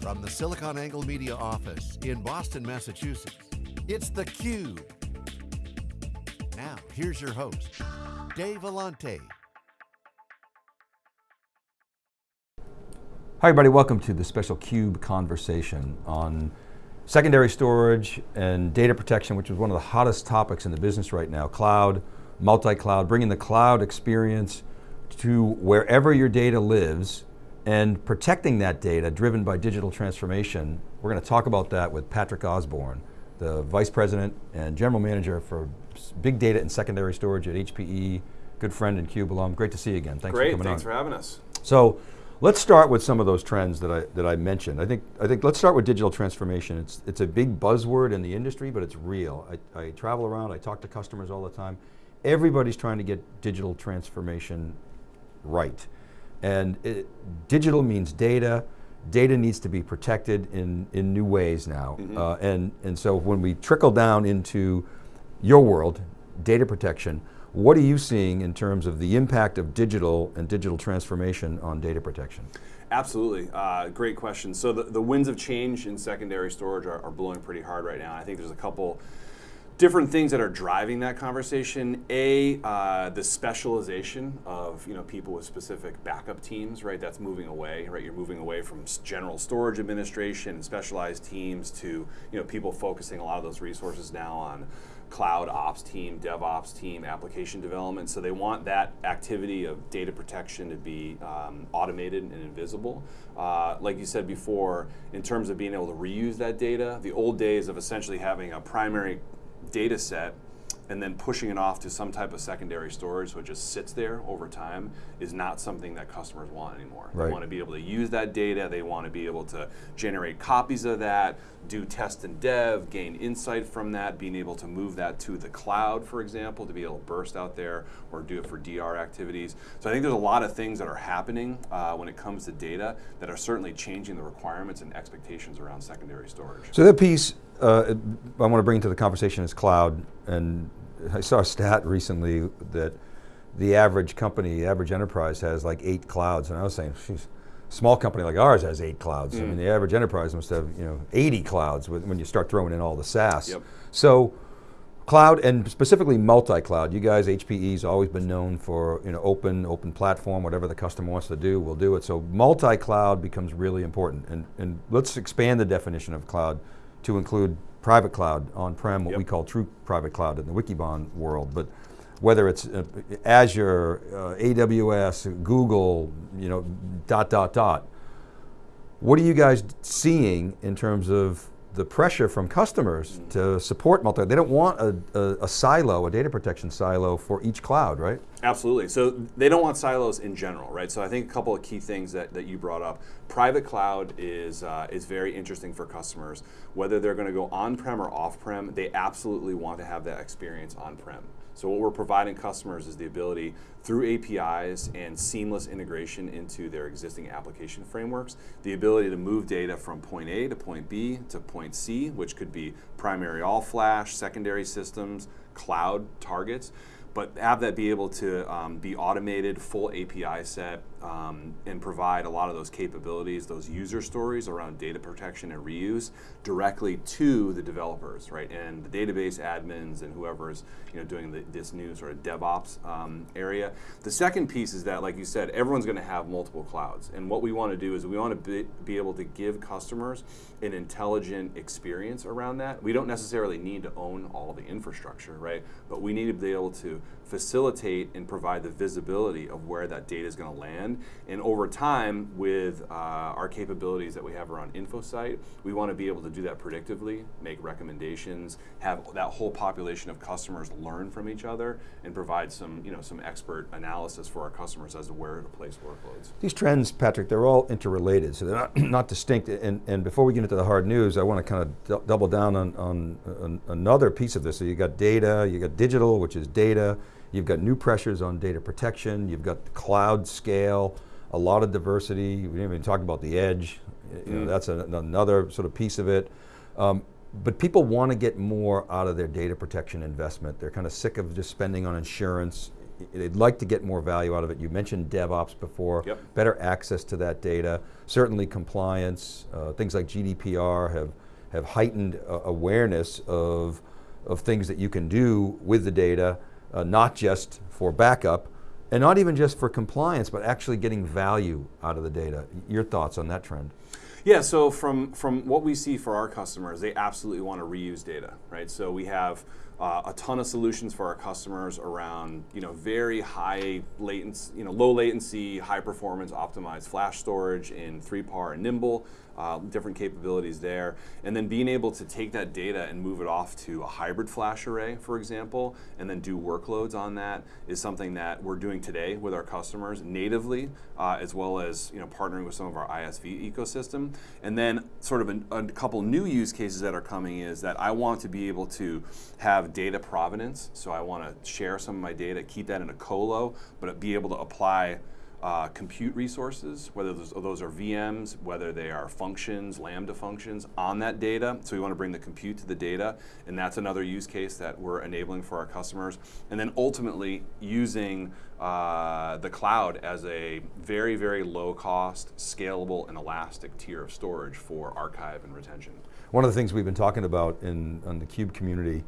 From the SiliconANGLE Media office in Boston, Massachusetts, it's theCUBE. Now, here's your host, Dave Vellante. Hi everybody, welcome to the special CUBE conversation on secondary storage and data protection, which is one of the hottest topics in the business right now. Cloud, multi-cloud, bringing the cloud experience to wherever your data lives and protecting that data driven by digital transformation. We're going to talk about that with Patrick Osborne, the Vice President and General Manager for Big Data and Secondary Storage at HPE, good friend and CUBE alum. Great to see you again, thanks Great, for coming Great, thanks on. for having us. So, let's start with some of those trends that I, that I mentioned. I think, I think let's start with digital transformation. It's, it's a big buzzword in the industry, but it's real. I, I travel around, I talk to customers all the time. Everybody's trying to get digital transformation right. And it, digital means data, data needs to be protected in, in new ways now. Mm -hmm. uh, and, and so when we trickle down into your world, data protection, what are you seeing in terms of the impact of digital and digital transformation on data protection? Absolutely, uh, great question. So the, the winds of change in secondary storage are, are blowing pretty hard right now. I think there's a couple different things that are driving that conversation. A, uh, the specialization of you know people with specific backup teams, right? That's moving away, right? You're moving away from general storage administration specialized teams to you know people focusing a lot of those resources now on cloud ops team, DevOps team, application development. So they want that activity of data protection to be um, automated and invisible. Uh, like you said before, in terms of being able to reuse that data, the old days of essentially having a primary data set and then pushing it off to some type of secondary storage so it just sits there over time is not something that customers want anymore. Right. They want to be able to use that data, they want to be able to generate copies of that, do test and dev, gain insight from that, being able to move that to the cloud, for example, to be able to burst out there or do it for DR activities. So I think there's a lot of things that are happening uh, when it comes to data that are certainly changing the requirements and expectations around secondary storage. So that piece uh, I want to bring into the conversation is cloud, and I saw a stat recently that the average company, the average enterprise has like eight clouds, and I was saying, she's small company like ours has eight clouds. Mm. I mean, the average enterprise must have you know 80 clouds when you start throwing in all the SaaS. Yep. So, cloud and specifically multi-cloud. You guys, HPE's always been known for you know open, open platform, whatever the customer wants to do, we'll do it. So multi-cloud becomes really important, and, and let's expand the definition of cloud to include private cloud on-prem, what yep. we call true private cloud in the Wikibon world, but whether it's uh, Azure, uh, AWS, Google, you know, dot, dot, dot. What are you guys seeing in terms of the pressure from customers to support multi, they don't want a, a, a, silo, a data protection silo for each cloud, right? Absolutely, so they don't want silos in general, right? So I think a couple of key things that, that you brought up. Private cloud is, uh, is very interesting for customers. Whether they're going to go on-prem or off-prem, they absolutely want to have that experience on-prem. So what we're providing customers is the ability through APIs and seamless integration into their existing application frameworks, the ability to move data from point A to point B to point C, which could be primary all flash, secondary systems, cloud targets, but have that be able to um, be automated, full API set, um, and provide a lot of those capabilities, those user stories around data protection and reuse directly to the developers, right? And the database admins and whoever's you know doing the, this new sort of DevOps um, area. The second piece is that, like you said, everyone's going to have multiple clouds, and what we want to do is we want to be, be able to give customers an intelligent experience around that. We don't necessarily need to own all the infrastructure, right? But we need to be able to facilitate and provide the visibility of where that data is going to land. And over time, with uh, our capabilities that we have around InfoSight, we want to be able to do that predictively, make recommendations, have that whole population of customers learn from each other, and provide some, you know, some expert analysis for our customers as to where to place workloads. These trends, Patrick, they're all interrelated, so they're not, not distinct. And, and before we get into the hard news, I want to kind of double down on, on, on another piece of this. So you got data, you got digital, which is data, You've got new pressures on data protection. You've got the cloud scale, a lot of diversity. We didn't even talk about the edge. You know, mm. that's a, another sort of piece of it. Um, but people want to get more out of their data protection investment. They're kind of sick of just spending on insurance. they'd like to get more value out of it. You mentioned DevOps before, Yep. better access to that data. Certainly compliance, uh, things like GDPR have, have heightened uh, awareness of, of things that you can do with the data, uh, not just for backup, and not even just for compliance, but actually getting value out of the data. Your thoughts on that trend? Yeah, so from from what we see for our customers, they absolutely want to reuse data, right? So we have uh, a ton of solutions for our customers around you know very high latency, you know low latency, high performance, optimized flash storage in 3PAR and Nimble, uh, different capabilities there, and then being able to take that data and move it off to a hybrid flash array, for example, and then do workloads on that is something that we're doing today with our customers natively, uh, as well as you know partnering with some of our ISV ecosystem, and then sort of a, a couple new use cases that are coming is that I want to be able to have data provenance, so I want to share some of my data, keep that in a colo, but be able to apply uh, compute resources, whether those, those, are VMs, whether they are functions, Lambda functions on that data. So we want to bring the compute to the data, and that's another use case that we're enabling for our customers. And then ultimately using uh, the cloud as a very, very low cost, scalable, and elastic tier of storage for archive and retention. One of the things we've been talking about in, in the Cube community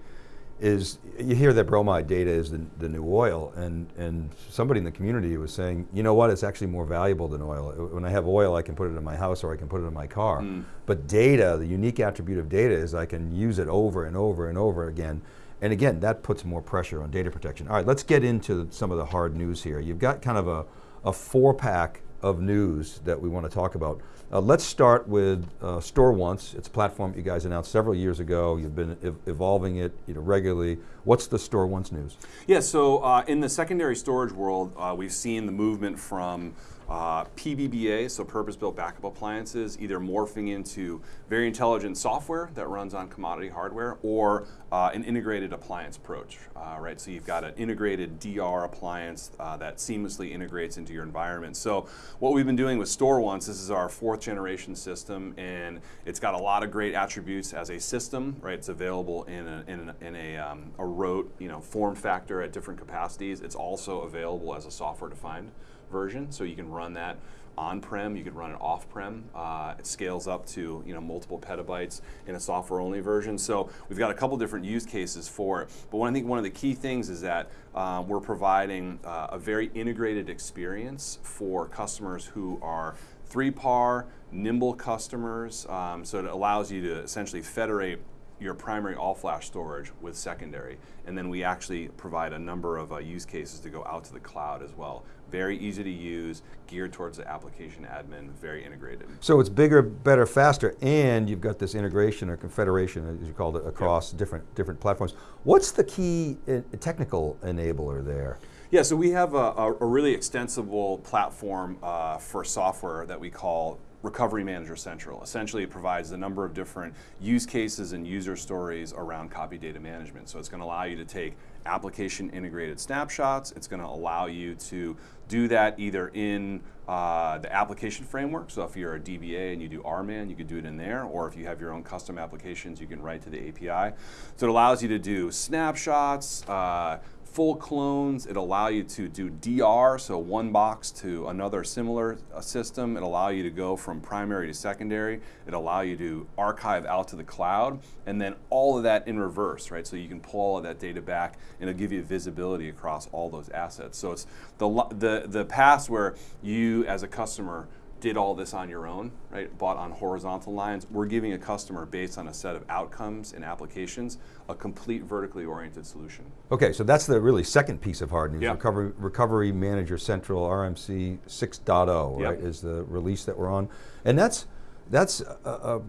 is you hear that bromide data is the, the new oil, and, and somebody in the community was saying, you know what, it's actually more valuable than oil. When I have oil, I can put it in my house or I can put it in my car. Mm. But data, the unique attribute of data is I can use it over and over and over again. And again, that puts more pressure on data protection. All right, let's get into some of the hard news here. You've got kind of a, a four pack of news that we want to talk about. Uh, let's start with uh, StoreOnce. It's a platform you guys announced several years ago. You've been ev evolving it you know, regularly. What's the StoreOnce news? Yeah, so uh, in the secondary storage world, uh, we've seen the movement from uh, PBBA, so purpose-built backup appliances, either morphing into very intelligent software that runs on commodity hardware, or uh, an integrated appliance approach, uh, right? So you've got an integrated DR appliance uh, that seamlessly integrates into your environment. So what we've been doing with StoreOnce, this is our fourth generation system, and it's got a lot of great attributes as a system, right? It's available in a, in a, in a, um, a rote, you know, form factor at different capacities. It's also available as a software-defined version, so you can run that on-prem, you can run it off-prem. Uh, it scales up to you know multiple petabytes in a software-only version. So we've got a couple different use cases for it. But I think one of the key things is that uh, we're providing uh, a very integrated experience for customers who are 3PAR, Nimble customers. Um, so it allows you to essentially federate your primary all-flash storage with secondary. And then we actually provide a number of uh, use cases to go out to the cloud as well. Very easy to use, geared towards the application admin, very integrated. So it's bigger, better, faster, and you've got this integration or confederation, as you called it, across different, different platforms. What's the key uh, technical enabler there? Yeah, so we have a, a, a really extensible platform uh, for software that we call Recovery Manager Central. Essentially, it provides a number of different use cases and user stories around copy data management. So it's going to allow you to take application integrated snapshots. It's going to allow you to do that either in uh, the application framework. So if you're a DBA and you do RMAN, you could do it in there. Or if you have your own custom applications, you can write to the API. So it allows you to do snapshots, uh, full clones. It allow you to do DR, so one box to another similar uh, system. It allow you to go from primary to secondary. It allow you to archive out to the cloud, and then all of that in reverse, right? So you can pull all of that data back, and it'll give you visibility across all those assets. So it's the the the past where you as a customer did all this on your own, right? Bought on horizontal lines. We're giving a customer based on a set of outcomes and applications, a complete vertically oriented solution. Okay, so that's the really second piece of hard news. Yep. Recovery, Recovery Manager Central RMC 6.0, yep. right, is the release that we're on. And that's that's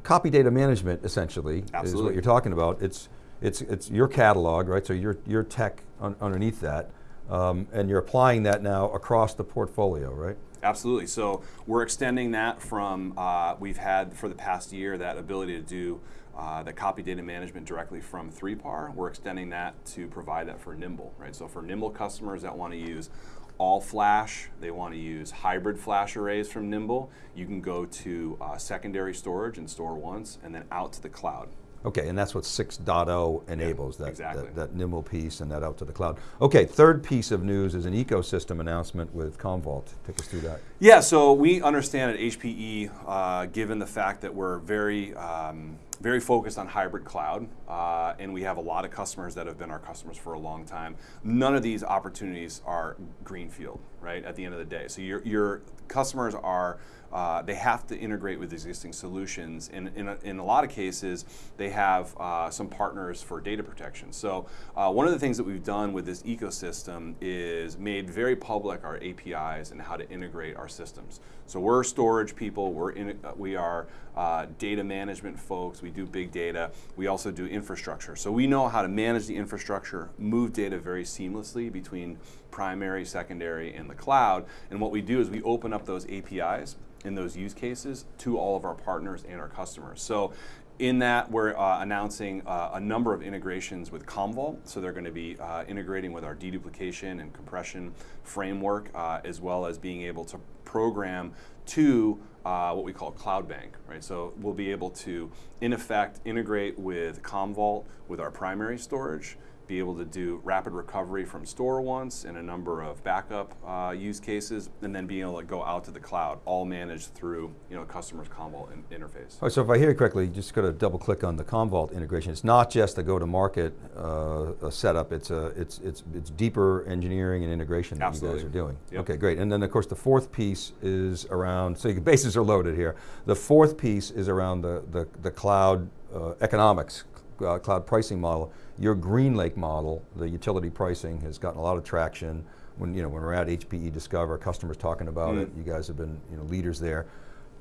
copy data management essentially Absolutely. is what you're talking about. It's it's it's your catalog, right? So your your tech un, underneath that, um, and you're applying that now across the portfolio, right? Absolutely. So we're extending that from, uh, we've had for the past year that ability to do uh, the copy data management directly from 3PAR. We're extending that to provide that for Nimble, right? So for Nimble customers that want to use all flash, they want to use hybrid flash arrays from Nimble, you can go to uh, secondary storage and StoreOnce and then out to the cloud Okay, and that's what 6.0 enables, that, exactly. that, that nimble piece and that out to the cloud. Okay, third piece of news is an ecosystem announcement with Commvault. Take us through that. Yeah, so we understand at HPE, uh, given the fact that we're very, um, very focused on hybrid cloud, uh, and we have a lot of customers that have been our customers for a long time. None of these opportunities are greenfield, right? At the end of the day, so your your customers are uh, they have to integrate with existing solutions. And in a, in a lot of cases, they have uh, some partners for data protection. So uh, one of the things that we've done with this ecosystem is made very public our APIs and how to integrate our systems. So we're storage people. We're in, uh, we are uh, data management folks. We do big data. We also do infrastructure. So we know how to manage the infrastructure, move data very seamlessly between primary, secondary, and the cloud. And what we do is we open up those APIs in those use cases to all of our partners and our customers. So in that, we're uh, announcing uh, a number of integrations with Commvault. So they're going to be uh, integrating with our deduplication and compression framework, uh, as well as being able to program to uh, what we call Cloud Bank, right? So we'll be able to, in effect, integrate with Commvault with our primary storage, be able to do rapid recovery from StoreOnce and a number of backup uh, use cases, and then being able to go out to the cloud, all managed through you know customer's Commvault in interface. All right, so if I hear you correctly, just got to double click on the Commvault integration. It's not just a go-to-market uh, setup. It's a it's it's it's deeper engineering and integration that Absolutely. you guys are doing. Yep. Okay, great. And then of course the fourth piece is around. So your bases are loaded here. The fourth piece is around the the, the cloud uh, economics, uh, cloud pricing model. Your GreenLake model, the utility pricing, has gotten a lot of traction. When you know when we're at HPE Discover, customers talking about Mm. it. You guys have been you know leaders there.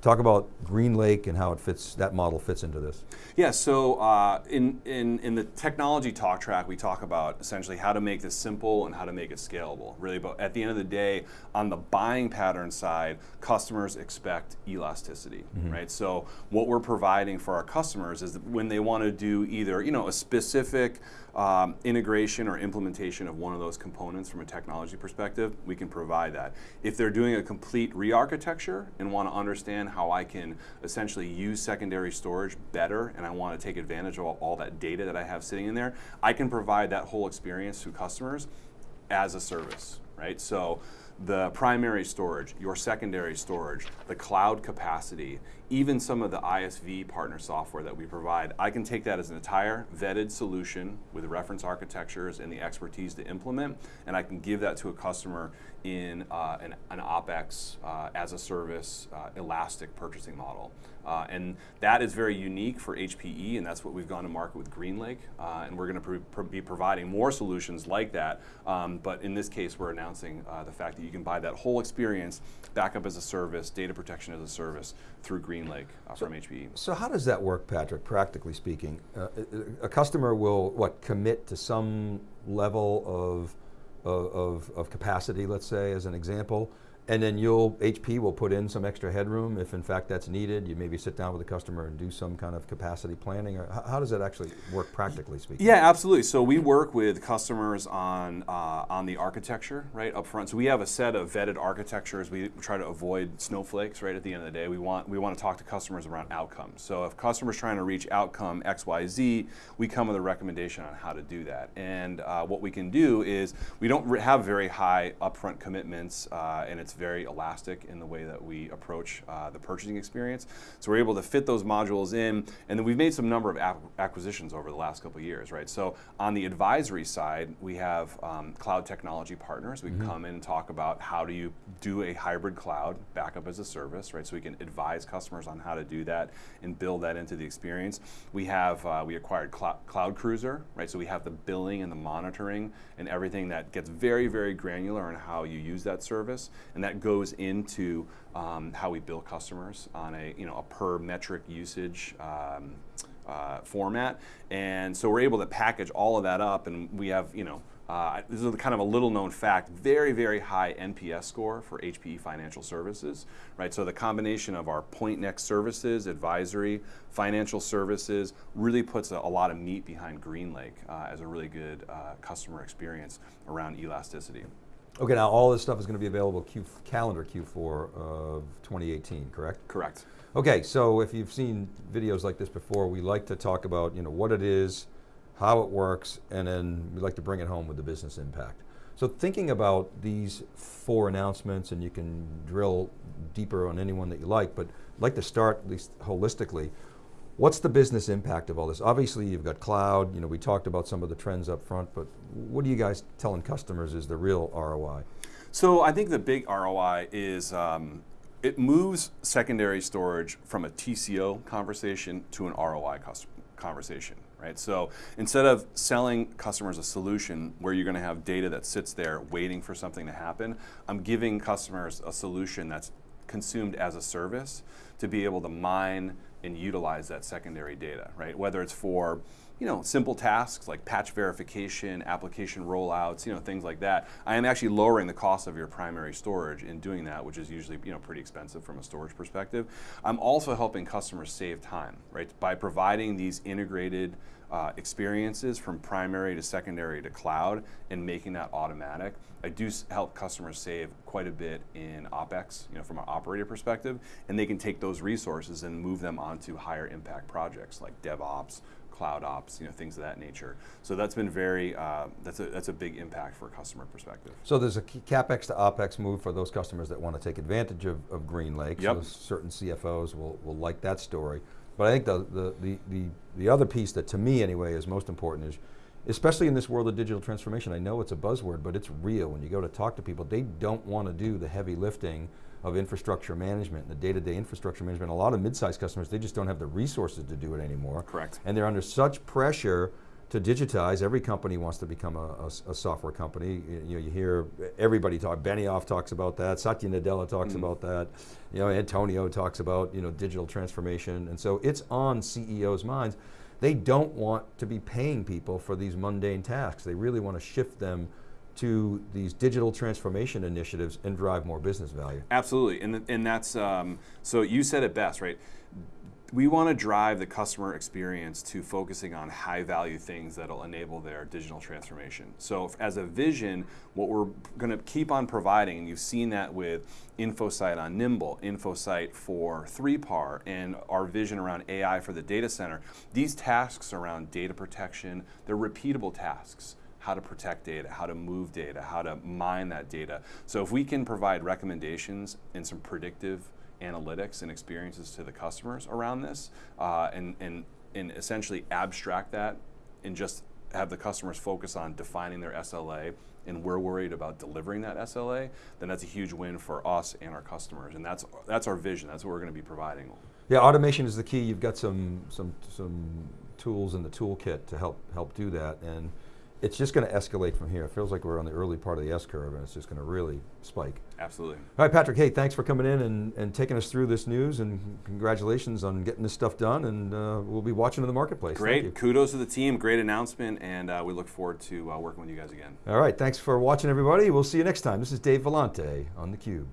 Talk about GreenLake and how it fits. That model fits into this. Yeah, so uh, in, in, in the technology talk track, we talk about essentially how to make this simple and how to make it scalable. Really, but at the end of the day, on the buying pattern side, customers expect elasticity, right? So what we're providing for our customers is that when they want to do either you know a specific um, integration or implementation of one of those components from a technology perspective, we can provide that. If they're doing a complete re-architecture and want to understand how I can essentially use secondary storage better and I want to take advantage of all, that data that I have sitting in there, I can provide that whole experience to customers as a service, right? So the primary storage, your secondary storage, the cloud capacity, even some of the ISV partner software that we provide, I can take that as an entire vetted solution with reference architectures and the expertise to implement, and I can give that to a customer in uh, an, an OpEx uh, as a service, uh, elastic purchasing model. Uh, and that is very unique for HPE, and that's what we've gone to market with GreenLake. Uh, and we're going to be providing more solutions like that. Um, but in this case, we're announcing uh, the fact that you can buy that whole experience, backup as a service, data protection as a service through GreenLake uh, from HPE. So how does that work, Patrick? Practically speaking, uh, a customer will what commit to some level of, of, of capacity, let's say, as an example, and then you'll, HP will put in some extra headroom if in fact that's needed. You maybe sit down with the customer and do some kind of capacity planning, or how, does that actually work practically speaking? Yeah, absolutely. So we work with customers on uh, on the architecture right up front. So we have a set of vetted architectures. We try to avoid snowflakes. Right at the end of the day, we want we want to talk to customers around outcomes. So if customers trying to reach outcome X Y Z, we come with a recommendation on how to do that. And uh, what we can do is we don't have very high upfront commitments, uh, and it's very elastic in the way that we approach uh, the purchasing experience. So we're able to fit those modules in, and then we've made some number of acquisitions over the last couple of years, right? So on the advisory side, we have um, cloud technology partners. We can come in and talk about how do you do a hybrid cloud backup as a service, right? So we can advise customers on how to do that and build that into the experience. We have uh, we acquired Clou- Cloud Cruiser, right? So we have the billing and the monitoring and everything that gets very very granular on how you use that service, and that goes into um, how we bill customers on a you know a per metric usage. Um, uh, format, and so we're able to package all of that up, and we have, you know, uh, this is kind of a little known fact, very, very high NPS score for HPE Financial Services, right? So the combination of our Pointnext services, advisory, financial services, really puts a, a lot of meat behind GreenLake uh, as a really good uh, customer experience around elasticity. Okay, now all this stuff is going to be available Q, calendar Q4 of 2018, correct? Correct. Okay, so if you've seen videos like this before, we like to talk about you know what it is, how it works, and then we like to bring it home with the business impact. So thinking about these four announcements, and you can drill deeper on any one that you like, but I'd like to start at least holistically. What's the business impact of all this? Obviously you've got cloud, you know, we talked about some of the trends up front, but what are you guys telling customers is the real ROI? So I think the big ROI is um, it moves secondary storage from a TCO conversation to an ROI conversation, right? So instead of selling customers a solution where you're going to have data that sits there waiting for something to happen, I'm giving customers a solution that's consumed as a service to be able to mine and utilize that secondary data, right? Whether it's for you know, simple tasks like patch verification, application rollouts, you know, things like that. I am actually lowering the cost of your primary storage in doing that, which is usually, you know, pretty expensive from a storage perspective. I'm also helping customers save time, right? By providing these integrated uh, experiences from primary to secondary to cloud and making that automatic, I do help customers save quite a bit in OpEx, you know, from an operator perspective, and they can take those resources and move them onto higher impact projects like DevOps, cloud ops, you know, things of that nature. So that's been very, uh, that's, a, that's a big impact for a customer perspective. So there's a CapEx to OpEx move for those customers that want to take advantage of, of GreenLake. Yep. So certain CFOs will, will like that story. But I think the, the, the, the, the other piece that to me anyway is most important is, especially in this world of digital transformation, I know it's a buzzword, but it's real. When you go to talk to people, they don't want to do the heavy lifting of infrastructure management, the day-to-day -day infrastructure management. A lot of mid-sized customers, they just don't have the resources to do it anymore. Correct. And they're under such pressure to digitize, every company wants to become a, a, a software company. You, you, know, you hear everybody talk, Benioff talks about that, Satya Nadella talks mm. about that, you know, Antonio talks about you know, digital transformation, and so it's on CEOs' minds. They don't want to be paying people for these mundane tasks. They really want to shift them to these digital transformation initiatives and drive more business value. Absolutely, and, and that's, um, so you said it best, right? we want to drive the customer experience to focusing on high value things that'll enable their digital transformation. So as a vision, what we're going to keep on providing, and you've seen that with InfoSight on Nimble, InfoSight for 3PAR, and our vision around AI for the data center, these tasks around data protection, they're repeatable tasks how to protect data, how to move data, how to mine that data. So if we can provide recommendations and some predictive analytics and experiences to the customers around this uh, and, and, and essentially abstract that and just have the customers focus on defining their SLA and we're worried about delivering that SLA, then that's a huge win for us and our customers. And that's, that's our vision, that's what we're going to be providing. Yeah, automation is the key. You've got some, some, some tools in the toolkit to help, help do that. And it's just going to escalate from here. It feels like we're on the early part of the S curve and it's just going to really spike. Absolutely. All right, Patrick, hey, thanks for coming in and, and taking us through this news and congratulations on getting this stuff done and uh, we'll be watching in the marketplace. Great, kudos to the team, great announcement and uh, we look forward to uh, working with you guys again. All right, thanks for watching everybody. We'll see you next time. This is Dave Vellante on theCUBE.